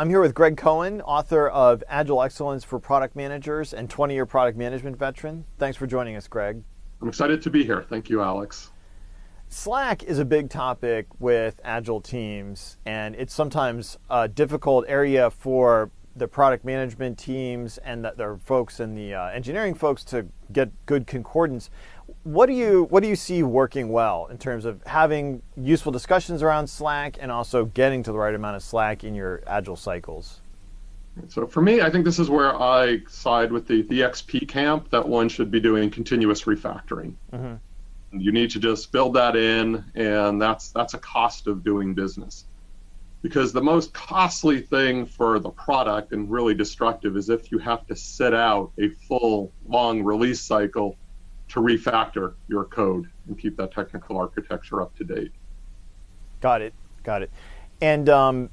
I'm here with Greg Cohen, author of Agile Excellence for Product Managers and 20 year product management veteran. Thanks for joining us, Greg. I'm excited to be here. Thank you, Alex. Slack is a big topic with Agile teams, and it's sometimes a difficult area for the product management teams and the, the folks and the uh, engineering folks to get good concordance. What do you what do you see working well in terms of having useful discussions around Slack and also getting to the right amount of Slack in your agile cycles? So for me, I think this is where I side with the, the XP camp that one should be doing continuous refactoring. Mm-hmm. You need to just build that in, and that's that's a cost of doing business. Because the most costly thing for the product and really destructive is if you have to sit out a full long release cycle to refactor your code and keep that technical architecture up to date. Got it. Got it. And um,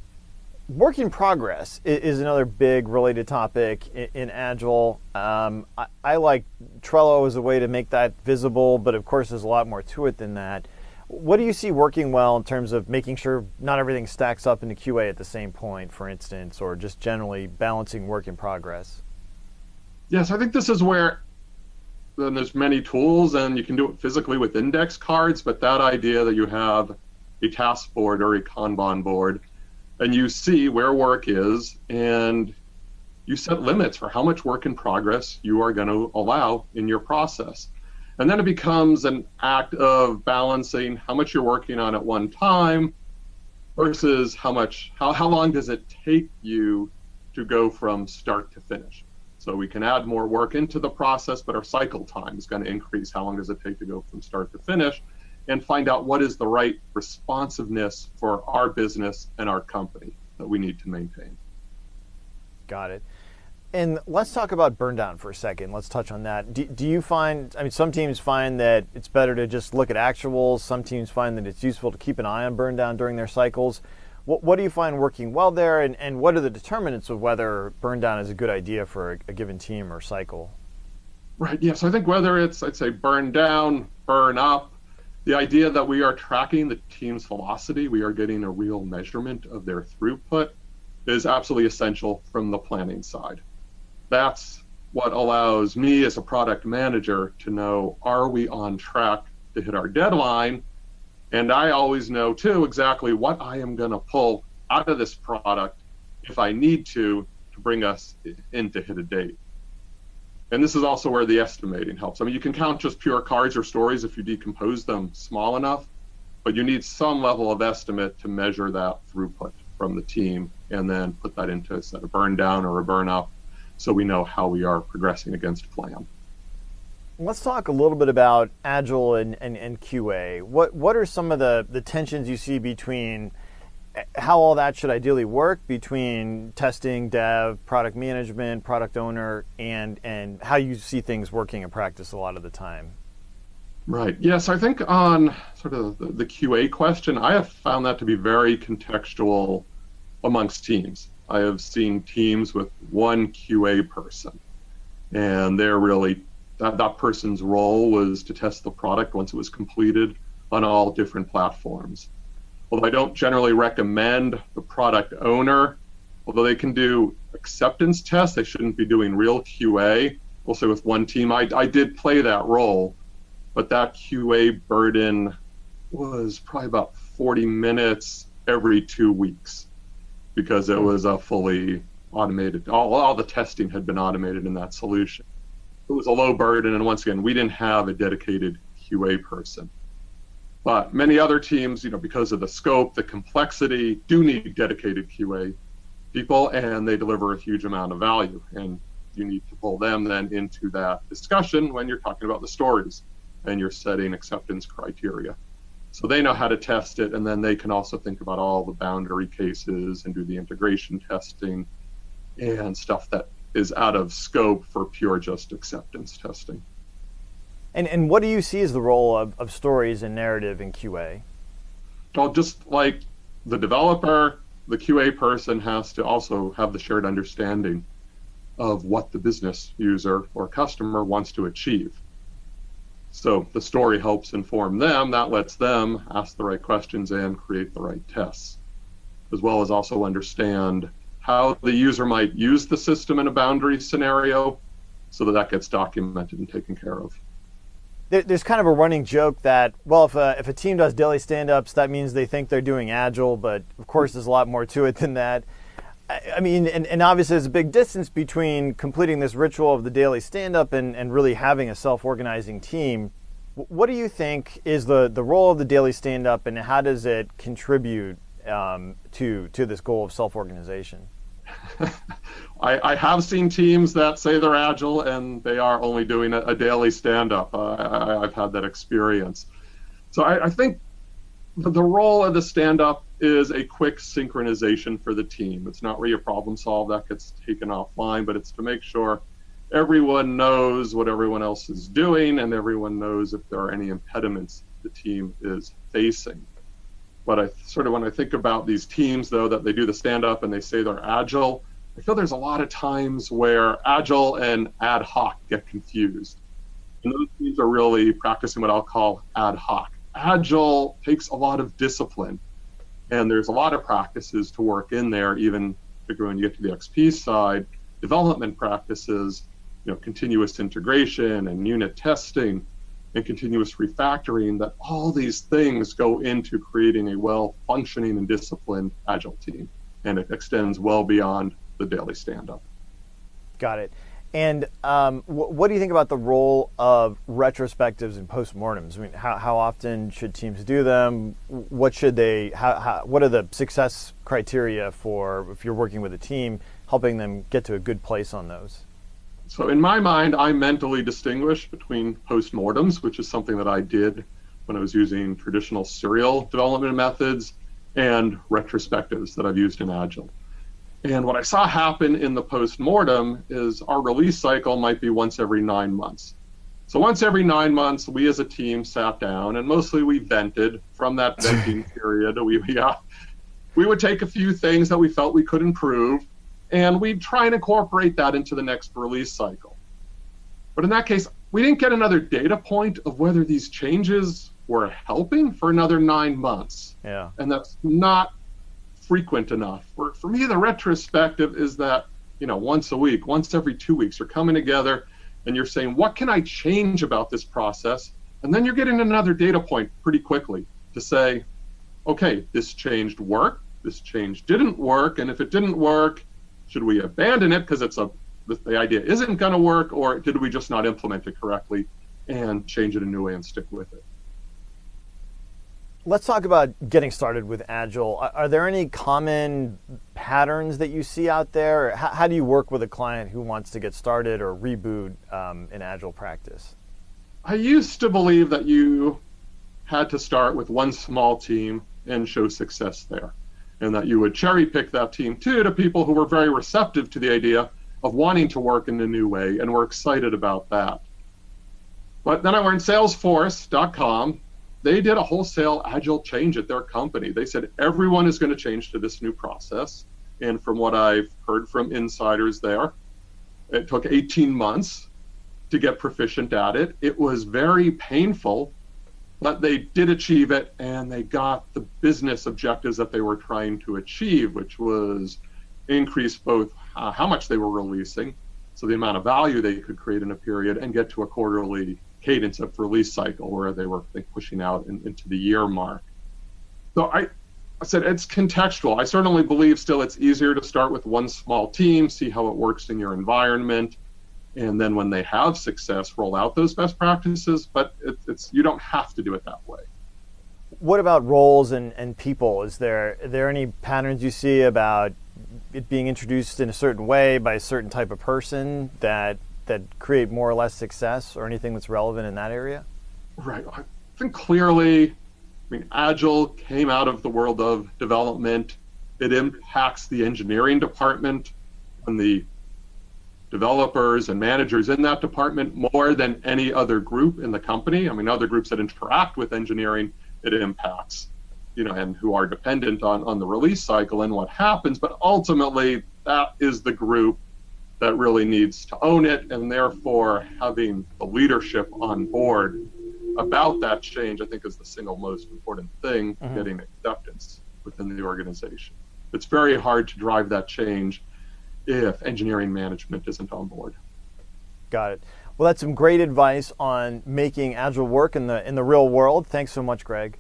work in progress is another big related topic in, Agile. Um, I, I, like Trello as a way to make that visible, but of course, there's a lot more to it than that. What do you see working well in terms of making sure not everything stacks up into QA at the same point, for instance, or just generally balancing work in progress? Yes, I think this is where then there's many tools and you can do it physically with index cards, but that idea that you have a task board or a Kanban board and you see where work is and you set limits for how much work in progress you are going to allow in your process. And then it becomes an act of balancing how much you're working on at one time versus how much how, how long does it take you to go from start to finish. So we can add more work into the process, but our cycle time is going to increase. How long does it take to go from start to finish? And find out what is the right responsiveness for our business and our company that we need to maintain. Got it. And let's talk about burn down for a second. Let's touch on that. Do, do, you find, I mean, some teams find that it's better to just look at actuals. Some teams find that it's useful to keep an eye on burn down during their cycles. What, what do you find working well there, and, and what are the determinants of whether burn down is a good idea for a, a given team or cycle? Right, yes. I think whether it's, I'd say, burn down, burn up, the idea that we are tracking the team's velocity, we are getting a real measurement of their throughput, is absolutely essential from the planning side. That's what allows me as a product manager to know are we on track to hit our deadline and I always know too exactly what I am going to pull out of this product if I need to to bring us in to hit a date. And this is also where the estimating helps. I mean, you can count just pure cards or stories if you decompose them small enough, but you need some level of estimate to measure that throughput from the team and then put that into a set of burn down or a burn up so we know how we are progressing against plan. Let's talk a little bit about Agile and, and, and QA. What what are some of the, the tensions you see between eh, how all that should ideally work between testing, dev, product management, product owner, and and how you see things working in practice a lot of the time? Right. Yes, I think on sort of the, the QA question, I have found that to be very contextual amongst teams. I have seen teams with one QA person, and they're really that, that person's role was to test the product once it was completed on all different platforms. Although I don't generally recommend the product owner, although they can do acceptance tests, they shouldn't be doing real QA. We'll with one team, I, I did play that role, but that QA burden was probably about 40 minutes every two weeks because it was a fully automated, all, all the testing had been automated in that solution it was a low burden. And once again, we didn't have a dedicated QA person. But many other teams, you know, because of the scope, the complexity, do need dedicated QA people, and they deliver a huge amount of value. And you need to pull them then into that discussion when you're talking about the stories and you're setting acceptance criteria. So they know how to test it, and then they can also think about all the boundary cases and do the integration testing and stuff that is out of scope for pure just acceptance testing. And, and what do you see as the role of, of stories and narrative in QA? Well, just like the developer, the QA person has to also have the shared understanding of what the business user or customer wants to achieve. So the story helps inform them, that lets them ask the right questions and create the right tests, as well as also understand how the user might use the system in a boundary scenario so that that gets documented and taken care of. There's kind of a running joke that, well, if a, if a team does daily stand ups, that means they think they're doing agile, but of course, there's a lot more to it than that. I mean, and, and, obviously there's a big distance between completing this ritual of the daily stand up and, and really having a self organizing team. What do you think is the, the role of the daily stand up and how does it contribute um, to, to this goal of self organization? I, I, have seen teams that say they're agile and they are only doing a, a daily stand up. Uh, I, have had that experience. So I, I think the role of the stand up is a quick synchronization for the team. It's not where you problem solve, that gets taken offline, but it's to make sure everyone knows what everyone else is doing and everyone knows if there are any impediments the team is facing. But I sort of, when I think about these teams, though, that they do the stand up and they say they're agile, I feel there's a lot of times where agile and ad hoc get confused. And those teams are really practicing what I'll call ad hoc agile takes a lot of discipline and there's a lot of practices to work in there even particularly when you get to the xp side development practices you know continuous integration and unit testing and continuous refactoring that all these things go into creating a well functioning and disciplined agile team and it extends well beyond the daily stand up got it and um, wh- what do you think about the role of retrospectives and postmortems? I mean, how, how often should teams do them? What should they? How, how, what are the success criteria for if you're working with a team, helping them get to a good place on those? So, in my mind, I mentally distinguish between postmortems, which is something that I did when I was using traditional serial development methods, and retrospectives that I've used in Agile. And what I saw happen in the post-mortem is our release cycle might be once every nine months. So once every nine months, we as a team sat down and mostly we vented from that venting period. We, we, uh, we would take a few things that we felt we could improve and we'd try and incorporate that into the next release cycle. But in that case, we didn't get another data point of whether these changes were helping for another nine months. Yeah. And that's not frequent enough. For, for me, the retrospective is that, you know, once a week, once every two weeks, you're coming together and you're saying, what can I change about this process? And then you're getting another data point pretty quickly to say, okay, this changed work, this change didn't work, and if it didn't work, should we abandon it because it's a the idea isn't going to work, or did we just not implement it correctly and change it a new way and stick with it? Let's talk about getting started with Agile. Are there any common patterns that you see out there? How, how do you work with a client who wants to get started or reboot um, an Agile practice? I used to believe that you had to start with one small team and show success there, and that you would cherry pick that team too to people who were very receptive to the idea of wanting to work in a new way and were excited about that. But then I learned Salesforce.com they did a wholesale agile change at their company. They said everyone is going to change to this new process. And from what I've heard from insiders there, it took 18 months to get proficient at it. It was very painful, but they did achieve it and they got the business objectives that they were trying to achieve, which was increase both uh, how much they were releasing, so the amount of value they could create in a period, and get to a quarterly cadence of release cycle where they were think, pushing out in, into the year mark. So I, I said it's contextual. I certainly believe still it's easier to start with one small team, see how it works in your environment, and then when they have success, roll out those best practices. But it, it's you don't have to do it that way. What about roles and, and people? Is there are there any patterns you see about it being introduced in a certain way by a certain type of person that that create more or less success or anything that's relevant in that area? Right. I think clearly, I mean, Agile came out of the world of development. It impacts the engineering department and the developers and managers in that department more than any other group in the company. I mean, other groups that interact with engineering, it impacts, you know, and who are dependent on, on the release cycle and what happens. But ultimately, that is the group that really needs to own it, and therefore having the leadership on board about that change, I think, is the single most important thing mm-hmm. getting acceptance within the organization. it's very hard to drive that change if engineering management isn't on board. Got it. Well, that's some great advice on making agile work in the in the real world. Thanks so much, Greg.